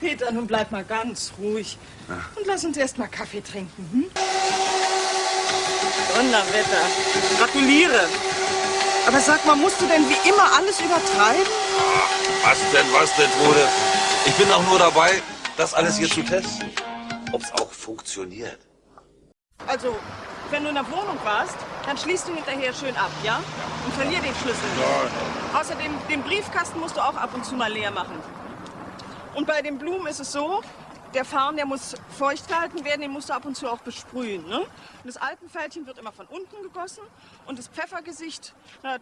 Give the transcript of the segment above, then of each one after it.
Peter, nun bleib mal ganz ruhig. Und lass uns erst mal Kaffee trinken. Hm? Donnerwetter. Gratuliere. Aber sag mal, musst du denn wie immer alles übertreiben? Was denn, was denn, Trude? Ich bin auch nur dabei, das alles hier zu testen. Ob's auch funktioniert. Also, wenn du in der Wohnung warst, dann schließt du hinterher schön ab, ja? Und verlier den Schlüssel. Ja. Außerdem, den Briefkasten musst du auch ab und zu mal leer machen. Und bei den Blumen ist es so, der Farn, der muss feucht gehalten werden, den musst du ab und zu auch besprühen. Ne? Und das Alpenfältchen wird immer von unten gegossen und das Pfeffergesicht, na, äh,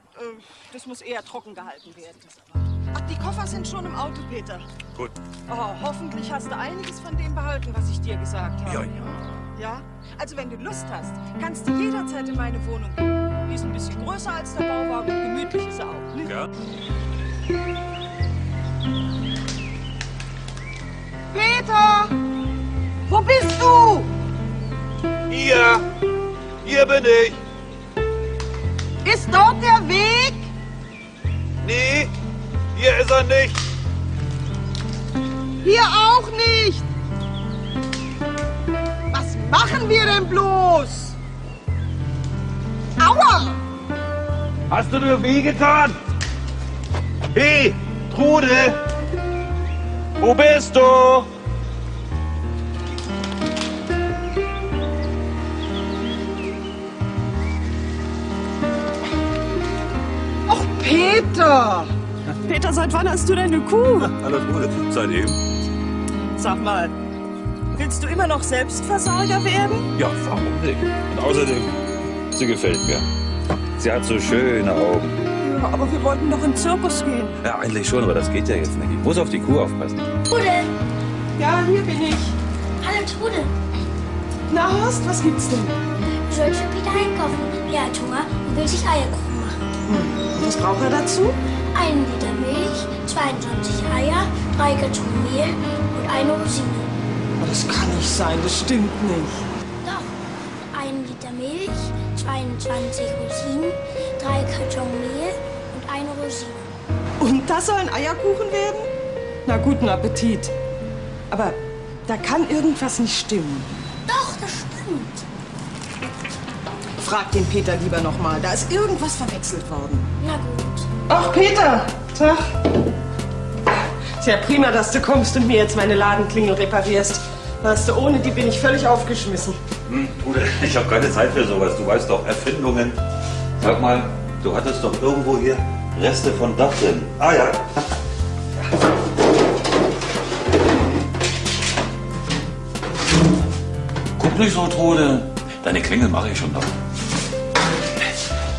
das muss eher trocken gehalten werden. Ach, die Koffer sind schon im Auto, Peter. Gut. Oh, hoffentlich hast du einiges von dem behalten, was ich dir gesagt habe. Ja, ja. Ja? Also wenn du Lust hast, kannst du jederzeit in meine Wohnung gehen. Die ist ein bisschen größer als der Bauwagen und gemütlich ist sie auch. Ne? Ja. Peter! Wo bist du? Hier! Hier bin ich! Ist dort der Weg? Nee, hier ist er nicht! Hier auch nicht. Was machen wir denn bloß? Aua! Hast du dir wehgetan? Hey, Trude! Wo bist du? Och, Peter! Peter, seit wann hast du denn eine Kuh? Hallo Trude, seitdem? Sag mal, willst du immer noch Selbstversorger werden? Ja, warum nicht? Und außerdem, sie gefällt mir. Sie hat so schöne Augen. Aber wir wollten doch in den Zirkus gehen. Ja, eigentlich schon, aber das geht ja jetzt nicht. Ich muss auf die Kuh aufpassen. Trude! Ja, hier bin ich. Hallo Trude! Na, Horst, was gibt's denn? Du sollst für Peter einkaufen. Er hat Hunger und will sich Eierkuchen machen. Was braucht er dazu? Einen Liter Milch, 22 Eier, drei Karton Mehl und eine Rosine. Das kann nicht sein, das stimmt nicht. Doch, einen Liter Milch, 22 Rosinen, drei Karton Mehl das soll ein Eierkuchen werden? Na, guten Appetit. Aber da kann irgendwas nicht stimmen. Doch, das stimmt. Frag den Peter lieber noch mal. Da ist irgendwas verwechselt worden. Na gut. Ach, Peter! Tag. Ist ja prima, dass du kommst und mir jetzt meine Ladenklingel reparierst. Weißt du, ohne die bin ich völlig aufgeschmissen. Hm, Trude, ich habe keine Zeit für sowas. Du weißt doch, Erfindungen. Sag mal, du hattest doch irgendwo hier Reste von Dach drin. Ah ja. Guck nicht so, Trude. Deine Klingel mache ich schon noch.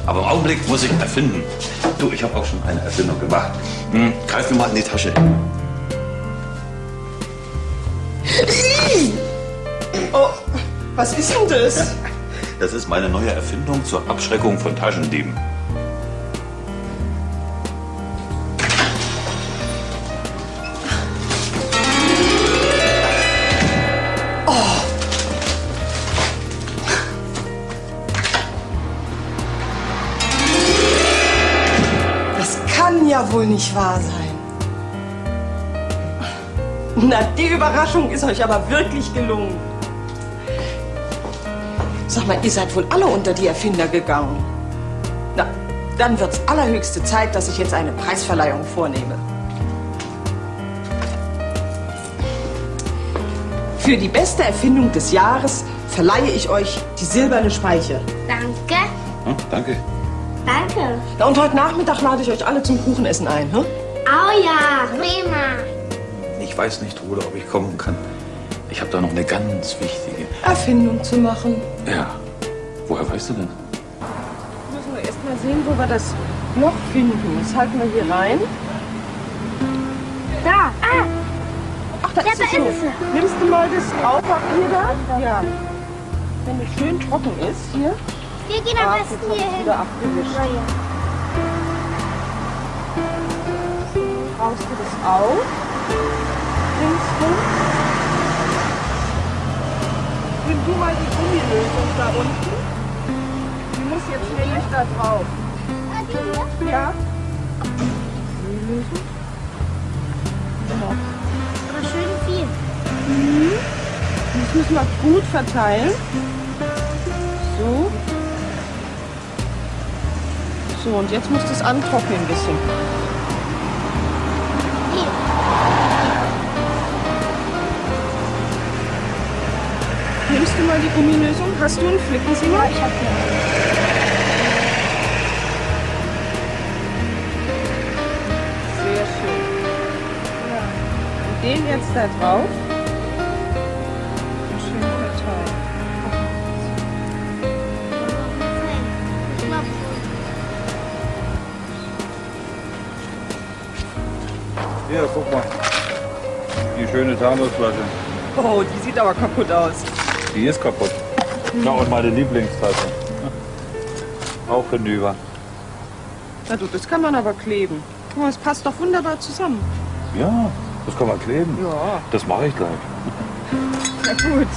Aber im Augenblick muss ich erfinden. Du, ich habe auch schon eine Erfindung gemacht. Hm, greif mir mal in die Tasche. Oh, was ist denn das? Das ist meine neue Erfindung zur Abschreckung von Taschendieben. Kann ja wohl nicht wahr sein. Na, die Überraschung ist euch aber wirklich gelungen. Sag mal, ihr seid wohl alle unter die Erfinder gegangen. Na, dann wird's allerhöchste Zeit, dass ich jetzt eine Preisverleihung vornehme. Für die beste Erfindung des Jahres verleihe ich euch die silberne Speiche. Danke. Hm, danke. Danke. Na, und heute Nachmittag lade ich euch alle zum Kuchenessen ein, hm? Oh ja, prima. Ich weiß nicht, Trude, ob ich kommen kann. Ich habe da noch eine ganz wichtige. Erfindung zu machen. Ja. Woher weißt du denn? Müssen wir erst mal sehen, wo wir das Loch finden. Das halten wir hier rein. Da. Ah, Ach, da Ja, ist da es so. ist es. Nimmst du mal das Graupapier da? Ja. Wenn es schön trocken ist, hier. Wir gehen am besten hier hin. wieder abgewischt. Na ja. Brauchst du das auch? Ringsrum. Nimm du mal die Gummilösung da unten. Die muss jetzt nämlich da drauf. Ah, die hier? Ja? Gummilösung? Genau. Aber schön viel. Das müssen wir gut verteilen. So. So, und jetzt muss das antrocknen ein bisschen. Nimmst du mal die Gummilösung? Hast du einen Flickensieger? Ich habe hier. Sehr schön. Und den jetzt da drauf. Hier, guck mal. Die schöne Thanosflasche. Oh, die sieht aber kaputt aus. Die ist kaputt. Na, und meine Lieblingstasse. Auch hinüber. Na du, das kann man aber kleben. Guck mal, es passt doch wunderbar zusammen. Ja, das kann man kleben. Ja. Das mache ich gleich. Na gut.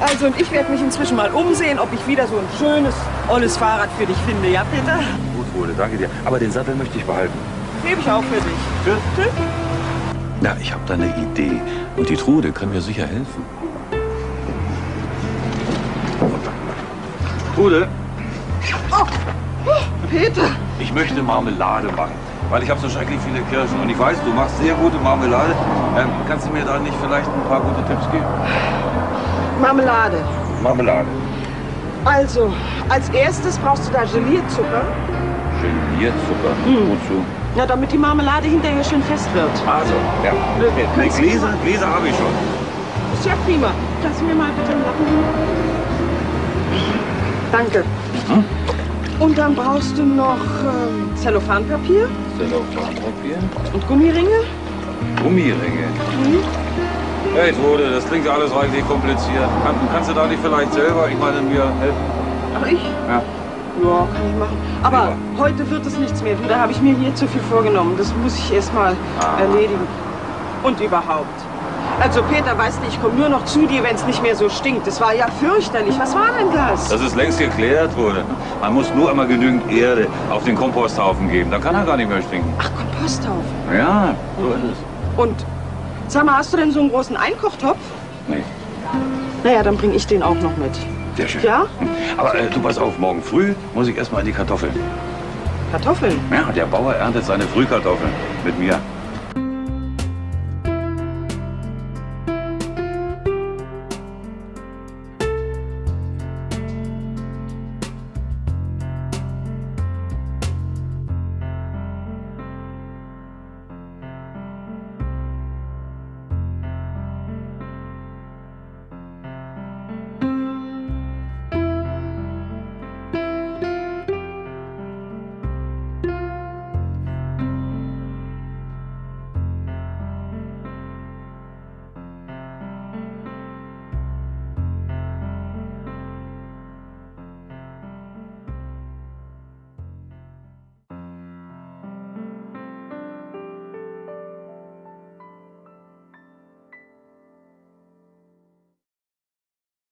Also, und ich werde mich inzwischen mal umsehen, ob ich wieder so ein schönes, olles Fahrrad für dich finde. Ja, Peter? Gut, Rode, danke dir. Aber den Sattel möchte ich behalten. Gebe ich auch für dich. Tschüss. Na, ich habe da eine Idee. Und die Trude kann mir sicher helfen. Trude, Peter! ich möchte Marmelade machen. Weil ich habe so schrecklich viele Kirschen. Und ich weiß, du machst sehr gute Marmelade. Ähm, kannst du mir da nicht vielleicht ein paar gute Tipps geben? Marmelade. Marmelade. Also, als erstes brauchst du da Gelierzucker. Gelierzucker. Wozu? Na, damit die Marmelade hinterher schön fest wird. Also, ja. Nee, Gläser, Gläser habe ich schon. Ist ja prima. Du mir mal bitte einen Lappen? Danke. Und dann brauchst du noch ähm, Zellophanpapier Zellophanpapier. und Gummiringe. Gummiringe. Hey Trude, das klingt ja alles reichlich kompliziert. Kann, kannst du da nicht vielleicht selber, ich meine, mir helfen? Ach, ich? Ja. Ja, kann ich machen. Aber heute wird es nichts mehr. Du, da habe ich mir hier zu viel vorgenommen. Das muss ich erst mal Ah. erledigen. Und überhaupt. Also Peter, weißt du, ich komme nur noch zu dir, wenn es nicht mehr so stinkt. Das war ja fürchterlich. Was war denn das? Das ist längst geklärt, Trude. Man muss nur einmal genügend Erde auf den Komposthaufen geben. Dann kann er gar nicht mehr stinken. Ach, Komposthaufen. Ja, so ist es. Und sag mal, hast du denn so einen großen Einkochtopf? Nee, Naja, dann bringe ich den auch noch mit. Sehr schön. Ja? Aber äh, du pass auf, morgen früh muss ich erstmal in die Kartoffeln. Kartoffeln. Ja, der Bauer erntet seine Frühkartoffeln mit mir.